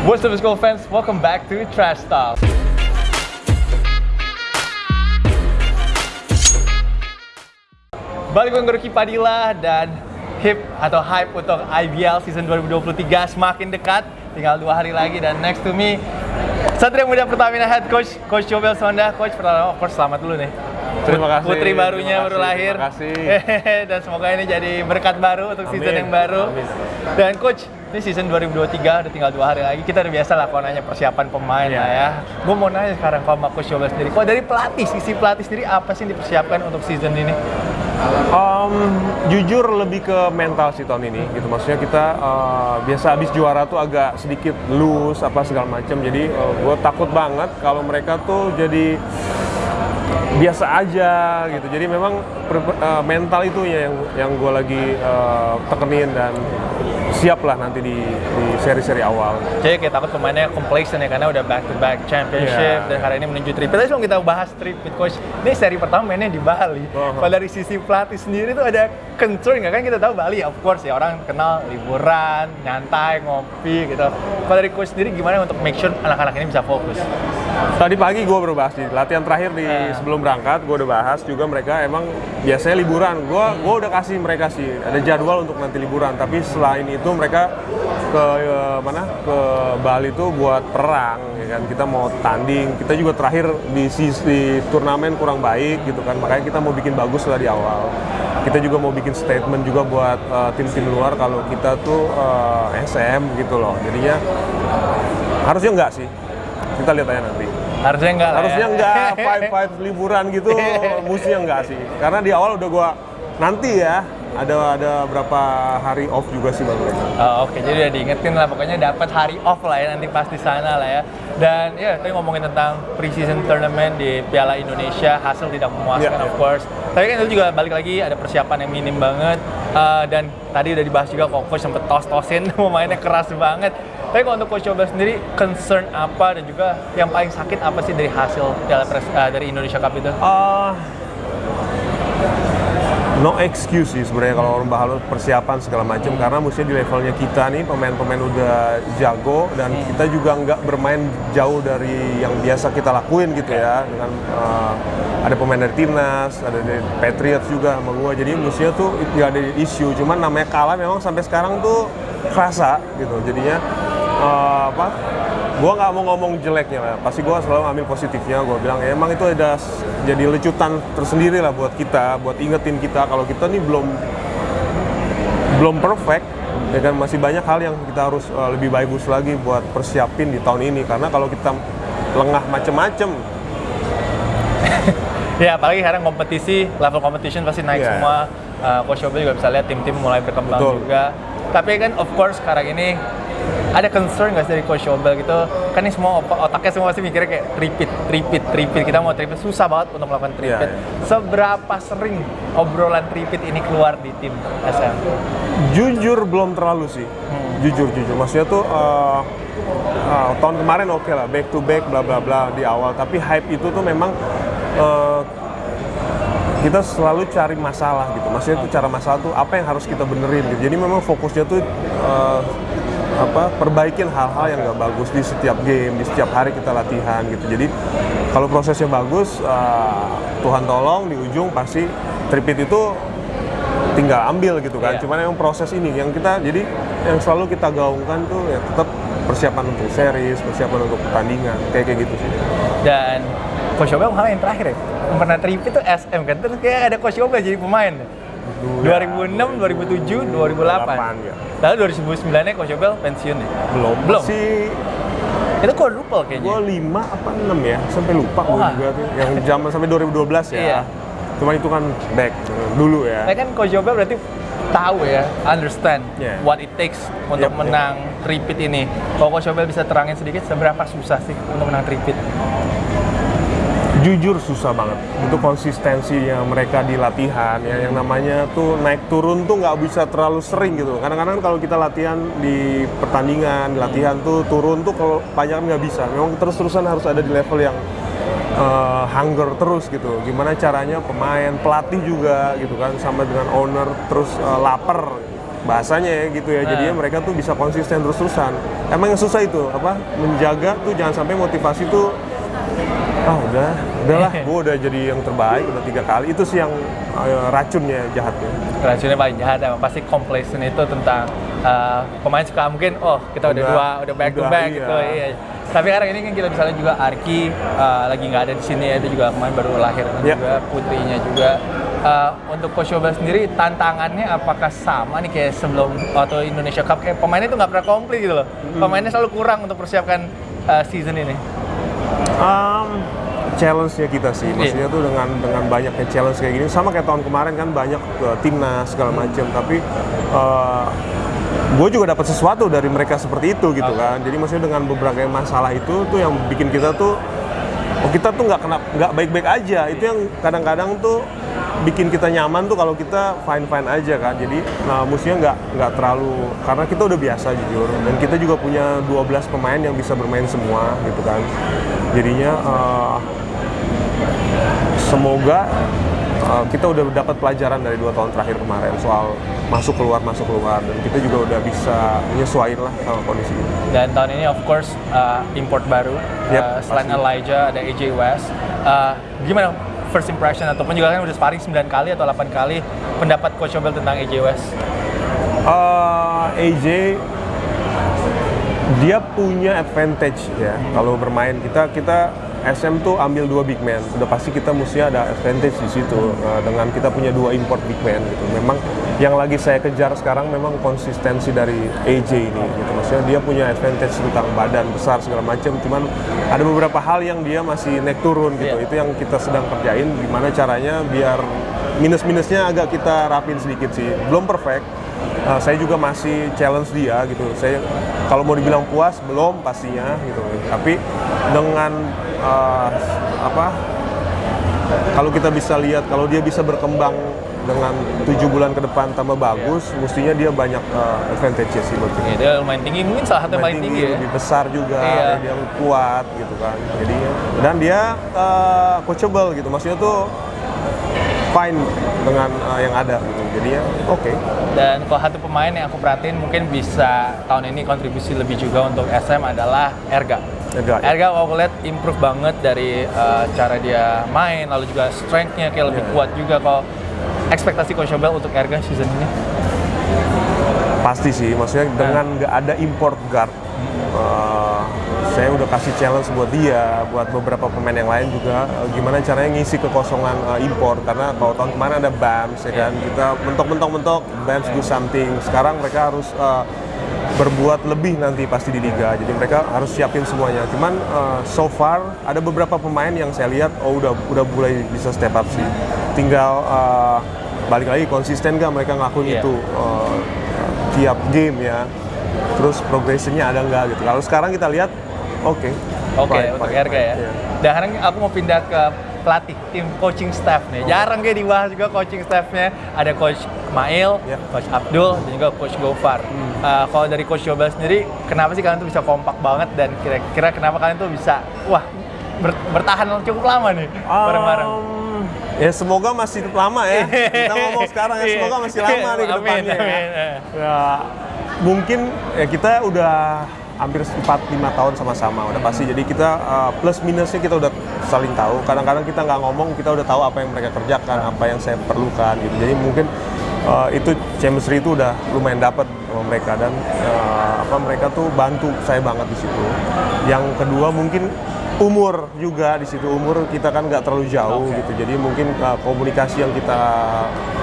What's up school fans? Welcome back to Trash Talk. Balik dengan Ruki Padilla dan hip atau hype untuk IBL season 2023 semakin dekat. Tinggal dua hari lagi dan next to me Satria Muda Pertamina Head Coach Coach Jobel Sonda. Coach pertama, of course selamat dulu nih. Terima kasih. Putri barunya terima baru kasih, lahir. Terima kasih. Dan semoga ini jadi berkat baru untuk season Amin. yang baru. Amin. Dan coach, ini season 2023 udah tinggal dua hari lagi. Kita udah biasa lah kalau nanya persiapan pemain Iya. lah ya. Gue mau nanya sekarang kalau coach Jobel sendiri. Kalau dari pelatih, sisi pelatih sendiri apa sih yang dipersiapkan untuk season ini? Um, jujur lebih ke mental sih tahun ini gitu maksudnya kita uh, biasa habis juara tuh agak sedikit loose apa segala macam jadi gue takut banget kalau mereka tuh jadi biasa aja gitu jadi memang per- uh, mental itu ya yang yang gue lagi uh, tekenin dan siap lah nanti di di seri-seri awal Jadi kayak takut pemainnya complacent ya karena udah back to back championship Iya. dan hari ini menuju tripit. Tadi sebelum kita bahas tripit coach, ini seri pertama mainnya di Bali. Oh. Kalau dari sisi pelatih sendiri tuh ada concern nggak kan kita tahu Bali of course ya orang kenal liburan, nyantai, ngopi gitu. Kalau dari coach sendiri gimana untuk make sure anak-anak ini bisa fokus? Tadi pagi gue baru bahas di latihan terakhir di Ah. sebelum berangkat, gue udah bahas juga mereka emang biasanya liburan. Gue gua udah kasih mereka sih ada jadwal untuk nanti liburan. Tapi selain itu mereka ke eh, mana ke Bali tuh buat perang, ya kan? Kita mau tanding. Kita juga terakhir di sisi turnamen kurang baik gitu kan. Makanya kita mau bikin bagus lah di awal. Kita juga mau bikin statement juga buat eh, tim-tim luar kalau kita tuh eh, SM gitu loh. Jadinya harusnya enggak sih. Kita lihat aja nanti. Harusnya enggak lah ya. Harusnya enggak five five liburan gitu, mestinya enggak sih. Karena di awal udah gua nanti ya ada ada berapa hari off juga sih bang. Oh, Oke, jadi udah diingetin lah pokoknya dapat hari off lah ya nanti pas di sana lah ya. Dan ya tadi ngomongin tentang preseason tournament di Piala Indonesia hasil tidak memuaskan Iya, of iya. course. Tapi kan itu juga balik lagi ada persiapan yang minim banget Eh, dan tadi udah dibahas juga kok coach sempet tos-tosin pemainnya keras banget. Tapi kalau untuk coach Coba sendiri concern apa dan juga yang paling sakit apa sih dari hasil Piala Pres, eh, dari Indonesia Cup itu? Ah, no excuse sih sebenarnya kalau orang bahas persiapan segala macam karena mestinya di levelnya kita nih pemain-pemain udah jago dan kita juga nggak bermain jauh dari yang biasa kita lakuin gitu ya. Dengan uh, ada pemain dari timnas ada dari Patriots juga sama gua. Jadi mestinya tuh nggak ada isu cuman namanya kalah memang sampai sekarang tuh kerasa gitu. Jadinya uh, apa gua nggak mau ngomong jeleknya lah pasti gua selalu ambil positifnya gua bilang ya, emang itu ada jadi lecutan tersendiri lah buat kita buat ingetin kita kalau kita nih belum belum perfect ya kan masih banyak hal yang kita harus uh, lebih bagus lagi buat persiapin di tahun ini karena kalau kita lengah macem-macem Ya, apalagi sekarang kompetisi, level competition pasti naik Iya. semua. Uh, Coach Yobe juga bisa lihat tim-tim mulai berkembang Betul. juga. Tapi kan of course sekarang ini ada concern nggak sih dari Coach Yobe gitu? Kan ini semua otaknya semua pasti mikirnya kayak repeat, repeat, repeat. Kita mau tripit susah banget untuk melakukan. Iya, Seberapa sering obrolan tripit ini keluar di tim SM? jujur belum terlalu sih jujur jujur maksudnya tuh uh, uh, tahun kemarin oke lah back to back bla bla bla di awal tapi hype itu tuh memang uh, kita selalu cari masalah gitu maksudnya tuh cara masalah tuh apa yang harus kita benerin gitu jadi memang fokusnya tuh uh, apa perbaikin hal-hal yang nggak bagus di setiap game di setiap hari kita latihan gitu jadi kalau prosesnya bagus uh, Tuhan tolong di ujung pasti tripit itu tinggal ambil gitu kan. Iya. Cuman emang proses ini yang kita jadi yang selalu kita gaungkan tuh ya tetap persiapan untuk series, persiapan untuk pertandingan, kayak kayak gitu sih. Dan Coach malah yang terakhir ya, yang pernah tripit itu SM kan, terus kayak ada Coach Yobe jadi pemain. 2006, 2007, 2008. ya. Lalu 2009-nya Coach Yobe pensiun ya? Belum. Belum? Si Itu quadruple kayaknya. gua 5 apa 6 ya, sampai lupa gua juga tuh. Yang zaman sampai 2012 ya. Iya. Cuman itu kan back dulu ya. Nah kan Coach Yobe berarti tahu ya, understand Yeah. what it takes untuk Yep, menang tripit ini. Kalau Coach Yobe bisa terangin sedikit seberapa susah sih untuk menang tripit? Jujur susah banget itu konsistensi yang mereka di latihan ya yang namanya tuh naik turun tuh nggak bisa terlalu sering gitu kadang-kadang kalau kita latihan di pertandingan di latihan tuh turun tuh kalau banyak nggak bisa memang terus-terusan harus ada di level yang eh, hunger terus gitu gimana caranya pemain pelatih juga gitu kan sama dengan owner terus eh, lapar bahasanya ya gitu ya. Jadinya mereka tuh bisa konsisten terus-terusan. Emang yang susah itu apa? Menjaga tuh jangan sampai motivasi tuh ah udah? Udahlah. Gue udah jadi yang terbaik udah tiga kali. Itu sih yang eh, racunnya jahatnya. Racunnya paling jahat emang pasti complacent itu tentang uh, pemain suka. Mungkin oh kita udah, Udah, dua udah back to udah, back iya. gitu. iya. Tapi sekarang ini kan kita misalnya juga Arki uh, lagi nggak ada di sini ya. Dia juga kemarin baru lahir dan Iya. juga putrinya juga. Uh, untuk Coach Yobel sendiri tantangannya apakah sama nih kayak sebelum waktu Indonesia Cup? Kayak pemainnya itu nggak pernah komplit gitu loh. Pemainnya selalu kurang untuk persiapkan uh, season ini Um, challenge-nya kita sih, maksudnya tuh dengan dengan banyaknya challenge kayak gini, sama kayak tahun kemarin kan banyak uh, timnas segala macam, tapi gue juga dapat sesuatu dari mereka seperti itu gitu kan. Jadi maksudnya dengan beberapa masalah itu tuh yang bikin kita tuh, oh kita tuh nggak kena nggak baik-baik aja. Itu yang kadang-kadang tuh bikin kita nyaman tuh kalau kita fine fine aja kan. Jadi nah musuhnya nggak nggak terlalu karena kita udah biasa jujur dan kita juga punya 12 pemain yang bisa bermain semua gitu kan. Jadinya eh, semoga uh, kita udah dapat pelajaran dari dua tahun terakhir kemarin soal masuk keluar masuk keluar dan kita juga udah bisa menyesuaikan lah sama kondisi ini. Dan tahun ini of course uh, import baru Yep, Uh, selain pasti. Elijah ada AJ West. Uh, gimana first impression ataupun juga kan udah sparring 9 kali atau 8 kali pendapat Coach Yobel tentang AJ West? Uh, AJ dia punya advantage ya kalau bermain kita kita SM tuh ambil dua big man. Udah pasti kita mesti ada advantage di situ uh, dengan kita punya dua import big man gitu. Memang yang lagi saya kejar sekarang memang konsistensi dari AJ ini gitu. Maksudnya dia punya advantage tentang badan besar segala macam. Cuman ada beberapa hal yang dia masih naik turun gitu. Iya. itu yang kita sedang kerjain gimana caranya biar minus-minusnya agak kita rapin sedikit sih. Belum perfect Uh, saya juga masih challenge dia gitu. Saya kalau mau dibilang puas belum pastinya gitu. Tapi dengan uh, apa? Kalau kita bisa lihat kalau dia bisa berkembang dengan tujuh bulan ke depan tambah bagus, mestinya dia banyak uh, advantage sih buat. Ya, dia lumayan tinggi, mungkin salah satu yang paling tinggi, ya. lebih besar juga, Iya. dia kuat gitu kan. Jadi dan dia uh, coachable gitu. Maksudnya tuh fine dengan uh, yang ada gitu. Jadi ya oke. Dan kalau satu pemain yang aku perhatiin mungkin bisa tahun ini kontribusi lebih juga untuk SM adalah Erga. Erga, ya. Erga aku lihat improve banget dari uh, cara dia main, lalu juga strength-nya kayak lebih Iya. kuat juga. Kalau ekspektasi Coach Yobel untuk Erga season ini? Pasti sih, maksudnya dengan nggak ada import guard, eh, saya udah kasih challenge buat dia, buat beberapa pemain yang lain juga, eh, gimana caranya ngisi kekosongan eh, import. Karena kalau tahun kemarin ada BAMS, ya kan, kita mentok-mentok-mentok, BAMS do something. Sekarang mereka harus eh, berbuat lebih nanti pasti di liga, jadi mereka harus siapin semuanya. Cuman eh, so far ada beberapa pemain yang saya lihat, oh udah udah mulai bisa step up sih. Tinggal eh, balik lagi konsisten gak mereka ngelakuin Iya. itu. Eh, tiap game ya. Terus progressionnya ada nggak gitu. Kalau sekarang kita lihat, oke. Oke, untuk Erga fine. ya. Iya. Dan sekarang aku mau pindah ke pelatih, tim coaching staff nih. Jarang kayak dibahas juga coaching staffnya. Ada Coach Mail, Ya. Coach Abdul, dan juga Coach Gofar. Uh, kalau dari Coach Yobel sendiri, kenapa sih kalian tuh bisa kompak banget dan kira-kira kenapa kalian tuh bisa, wah, ber- bertahan cukup lama nih bareng-bareng? Um, ya semoga masih lama ya. Kita ngomong sekarang ya, semoga masih lama nih ke Amin, depannya ya. amin. Ya, mungkin ya kita udah hampir 4-5 tahun sama-sama udah pasti. Jadi kita uh, plus minusnya kita udah saling tahu. Kadang-kadang kita nggak ngomong kita udah tahu apa yang mereka kerjakan apa yang saya perlukan gitu. Jadi mungkin uh, itu chemistry itu udah lumayan dapat sama mereka dan uh, apa mereka tuh bantu saya banget di situ. Yang kedua mungkin umur juga di situ. Umur kita kan nggak terlalu jauh Oke. gitu. Jadi mungkin uh, komunikasi yang kita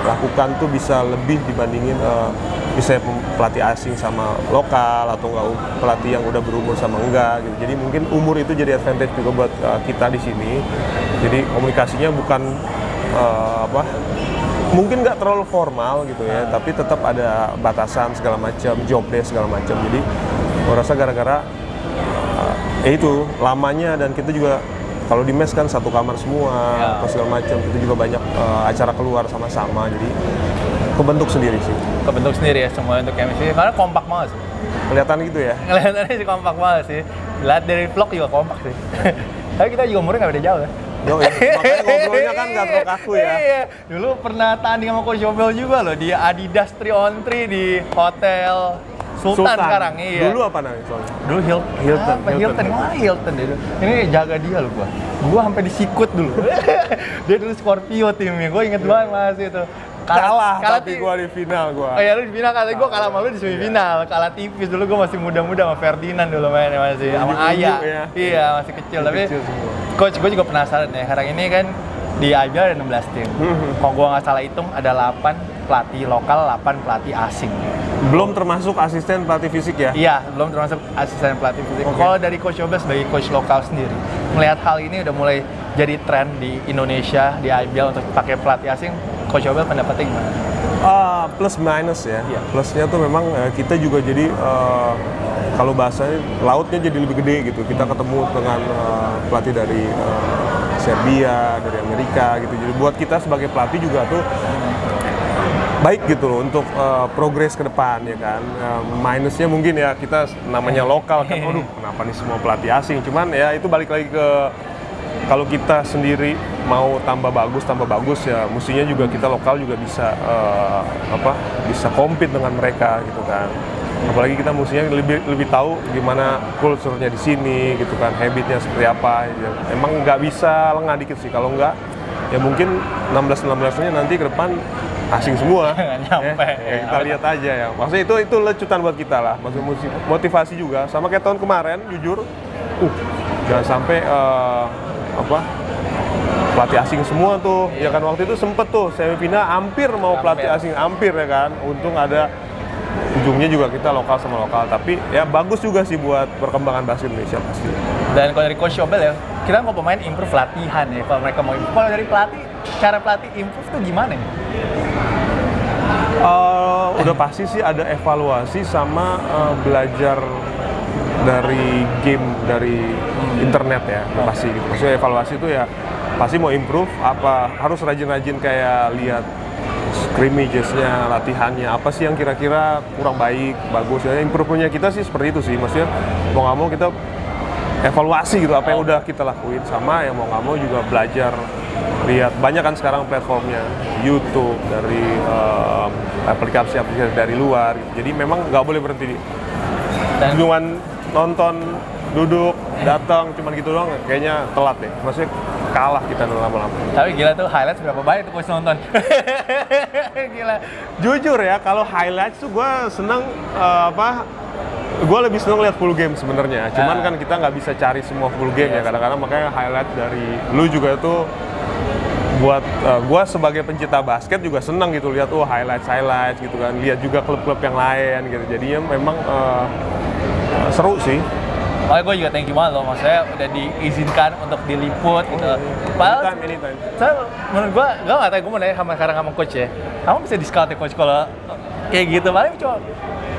lakukan tuh bisa lebih dibandingin uh, pem- pelatih asing sama lokal atau enggak pelatih yang udah berumur sama enggak gitu. Jadi mungkin umur itu jadi advantage juga buat uh, kita di sini. Jadi komunikasinya bukan uh, apa mungkin nggak terlalu formal gitu ya tapi tetap ada batasan segala macam job desk segala macam. Jadi gue rasa gara-gara Uh, ya itu lamanya dan kita juga kalau di mes kan satu kamar semua Ya. segala macam kita juga banyak uh, acara keluar sama-sama. Jadi kebentuk sendiri sih Kebentuk sendiri ya semua untuk chemistry, karena kompak banget sih. kelihatan gitu ya Kelihatannya sih kompak banget sih. Lihat dari vlog juga kompak sih. Tapi kita juga umurnya nggak beda jauh ya. Yo, makanya ngobrolnya kan nggak terlalu kaku ya. Iya. Dulu pernah tanding sama Coach Yobel juga loh di Adidas 3 on 3 di Hotel Sultan, sekarang. Iya. Dulu apa namanya soalnya? Dulu Hilton. Hilton, Apa? Hilton. Hilton. Wah, Hilton deh. Ini jaga dia loh gua. Gua sampai disikut dulu. dia dulu Scorpio timnya. Gua inget banget masih itu. Kalah, tapi ti- gua di final gua. Oh iya lu di final kali gua kalah sama lu di semifinal. Kalah tipis dulu gua masih muda-muda sama Ferdinand dulu mainnya masih sama Ayah. ya. Iya, masih kecil tapi kecil coach gua juga penasaran ya. Sekarang ini kan di IBL ada 16 tim. Hmm. Kalau gua nggak salah hitung ada 8 pelatih lokal, 8 pelatih asing. Belum termasuk asisten pelatih fisik ya? Iya, belum termasuk asisten pelatih fisik. Oke. Kalau dari Coach Yobel sebagai coach lokal sendiri, melihat hal ini udah mulai jadi tren di Indonesia, di IBL untuk pakai pelatih asing, Coach Yobel pendapatnya gimana? Ah, plus minus ya. Iya. Plusnya tuh memang eh, kita juga jadi eh, kalau bahasanya lautnya jadi lebih gede gitu. Kita ketemu dengan eh, pelatih dari eh, Serbia, dari Amerika gitu. Jadi buat kita sebagai pelatih juga tuh baik gitu loh untuk eh, progres ke depan ya kan. Eh, minusnya mungkin ya kita namanya lokal kan, aduh kenapa nih semua pelatih asing. Cuman ya itu balik lagi ke kalau kita sendiri mau tambah bagus tambah bagus ya mestinya juga kita lokal juga bisa eh, apa bisa compete dengan mereka gitu kan. Apalagi kita mestinya lebih lebih tahu gimana kulturnya di sini gitu kan habitnya seperti apa. Ya. emang nggak bisa lengah dikit sih. Kalau nggak ya mungkin 16 16 nya nanti ke depan asing semua. Nyampe. Ya, ya kita lihat aja ya. Maksudnya itu itu lecutan buat kita lah. Maksudnya motivasi juga. Sama kayak tahun kemarin jujur uh jangan sampai eh, apa pelatih asing semua tuh ya kan waktu itu sempet tuh semifinal hampir mau pelatih Hampir. asing hampir ya kan untung ada ujungnya juga kita lokal sama lokal tapi ya bagus juga sih buat perkembangan basket Indonesia pasti Dan kalau dari Coach Yobel ya, kita mau pemain improve latihan ya. Kalau mereka mau improve, kalau dari pelatih, cara pelatih improve tuh gimana ya? Eh, udah pasti sih ada evaluasi sama eh, belajar dari game dari internet ya pasti gitu. Maksudnya evaluasi itu ya pasti mau improve apa harus rajin-rajin kayak lihat scrimmages-nya, latihannya apa sih yang kira-kira kurang baik, bagus ya. Improve-nya kita sih seperti itu sih. Maksudnya mau nggak mau kita evaluasi gitu apa yang udah kita lakuin sama yang mau nggak mau juga belajar lihat banyak kan sekarang platformnya YouTube dari eh, aplikasi-aplikasi dari luar gitu. jadi memang nggak boleh berhenti di Dan nonton duduk datang cuman gitu doang kayaknya telat deh. Maksudnya kalah kita lama-lama. Tapi gila tuh highlights berapa banyak tuh Coach nonton? gila. jujur ya kalau highlights tuh gue seneng eh, apa gue lebih seneng lihat full game sebenarnya. Cuman Ah. kan kita nggak bisa cari semua full game ya. Kadang-kadang makanya highlight dari lu juga tuh buat gue sebagai pencinta basket juga seneng gitu lihat oh highlights highlights gitu kan. Lihat juga klub-klub yang lain gitu. Jadinya memang eh, eh, seru sih. Makanya gue juga thank you banget loh, maksudnya udah diizinkan untuk diliput gitu. Padahal anytime anytime. saya menurut gua, gua nggak tahu, gua mau nanya sama sekarang sama coach ya. Kamu bisa di scout ya coach kalau kayak gitu, paling cuma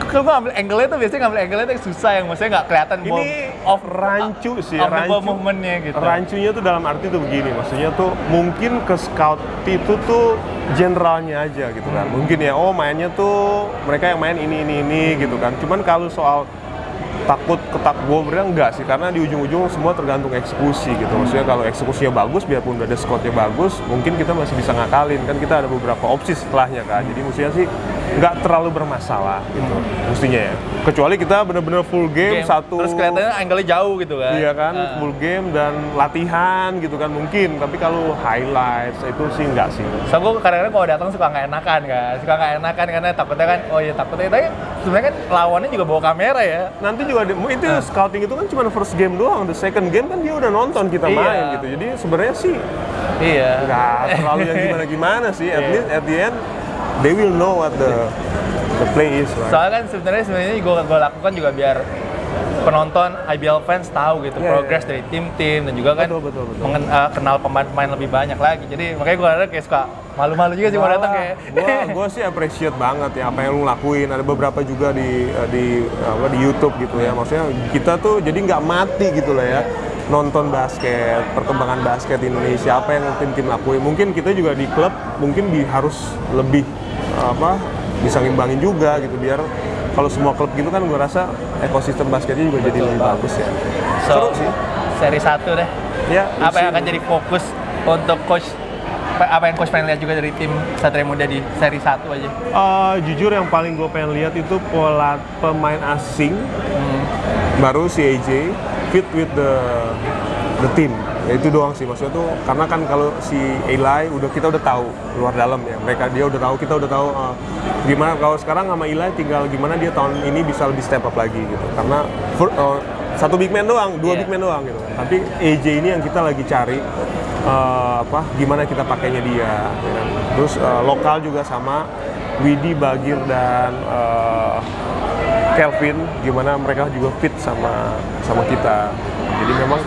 kalau gua ngambil angle-nya tuh biasanya ngambil angle-nya tuh yang susah yang maksudnya nggak kelihatan ini off rancu sih off rancu. movementnya gitu. rancunya tuh dalam arti tuh begini maksudnya tuh mungkin ke scout itu tuh generalnya aja gitu kan. Mungkin ya oh mainnya tuh mereka yang main ini ini ini gitu kan. Cuman kalau soal takut ketak gue bilang enggak sih karena di ujung-ujung semua tergantung eksekusi gitu. Maksudnya kalau eksekusinya bagus biarpun udah ada scoutnya bagus mungkin kita masih bisa ngakalin. Kan kita ada beberapa opsi setelahnya kan jadi mestinya sih nggak terlalu bermasalah gitu mestinya ya kecuali kita bener-bener full game, Game. satu Terus kelihatannya angle-nya jauh gitu kan. Iya kan, Ah. full game dan latihan gitu kan mungkin. Tapi kalau highlights itu sih enggak sih. So gue kadang-kadang kalau datang suka nggak enakan kan, suka nggak enakan karena takutnya kan, oh iya takutnya, tapi sebenarnya kan lawannya juga bawa kamera ya. Nanti juga ada, itu scouting itu kan cuma first game doang. The second game kan dia udah nonton kita Iya. main gitu. Jadi sebenarnya sih Iya. nggak terlalu yang gimana-gimana sih. At Iya. least at the end they will know what the the play is. Right? Soalnya kan sebenarnya sebenarnya gue gue lakukan juga biar penonton IBL fans tahu gitu Iya, progres iya. dari tim-tim dan juga kan Betul, betul, betul. mengen- eh, kenal pemain-pemain lebih banyak lagi. Jadi makanya gue kayak suka malu-malu juga sih mau datang kayak. gua sih appreciate banget ya apa yang lu lakuin ada beberapa juga di di apa di YouTube gitu ya maksudnya kita tuh jadi nggak mati gitu lah ya nonton basket perkembangan basket di Indonesia apa yang tim-tim lakuin mungkin kita juga di klub mungkin bi- harus lebih apa bisa ngimbangin juga gitu biar kalau semua klub gitu kan gua rasa ekosistem basketnya juga jadi lebih bagus ya. So, seru sih. seri 1 deh. Ya, Apa yang akan jadi fokus untuk coach apa- yang coach pengen lihat juga dari tim Satria Muda di seri 1 aja? Eh, jujur yang paling gue pengen lihat itu pola pemain asing baru si AJ fit with the the team ya itu doang sih. Maksudnya tuh karena kan kalau si Eli udah kita udah tahu luar dalam ya. Mereka dia udah tahu kita udah tahu eh, gimana kalau sekarang sama Eli tinggal gimana dia tahun ini bisa lebih step up lagi gitu. Karena fir- eh, satu big man doang dua Iya. big man doang gitu. Tapi AJ ini yang kita lagi cari eh, apa gimana kita pakainya dia ya kan. terus eh, lokal juga sama Widi Bagir dan eh, Kelvin gimana mereka juga fit sama sama kita. Jadi memang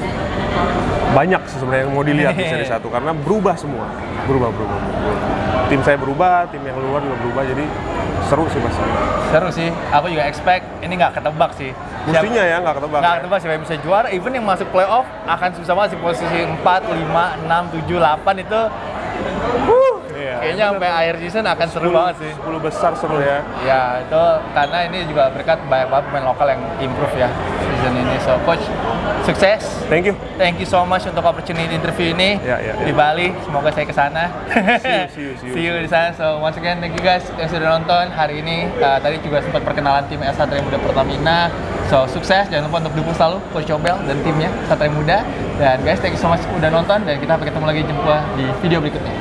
banyak sebenarnya yang mau dilihat di seri satu karena berubah semua berubah berubah, berubah. tim saya berubah tim yang luar juga berubah jadi seru sih pasti Seru sih. Aku juga expect ini nggak ketebak sih. Siapa- mestinya ya nggak ketebak nggak ya. ketebak siapa yang bisa juara. Even yang masuk playoff akan susah banget sih posisi 4, 5, 6, 7, 8 itu. Wuh, kayaknya sampai akhir season akan seru banget sih. 10 besar seru ya Ya itu karena ini juga berkat banyak banget pemain lokal yang improve ya season ini. So coach sukses. thank you Thank you so much untuk opportunity interview ini Ya, ya, ya. di Bali. Semoga saya ke sana. See you, see you, see you. see you di sana. So once again thank you guys yang sudah nonton hari ini. Uh, tadi juga sempat perkenalan tim S Satria Muda Pertamina. So sukses. Jangan lupa untuk dukung selalu Coach Cobel dan timnya Satria Muda. Dan guys thank you so much udah nonton dan kita ketemu lagi jumpa di video berikutnya.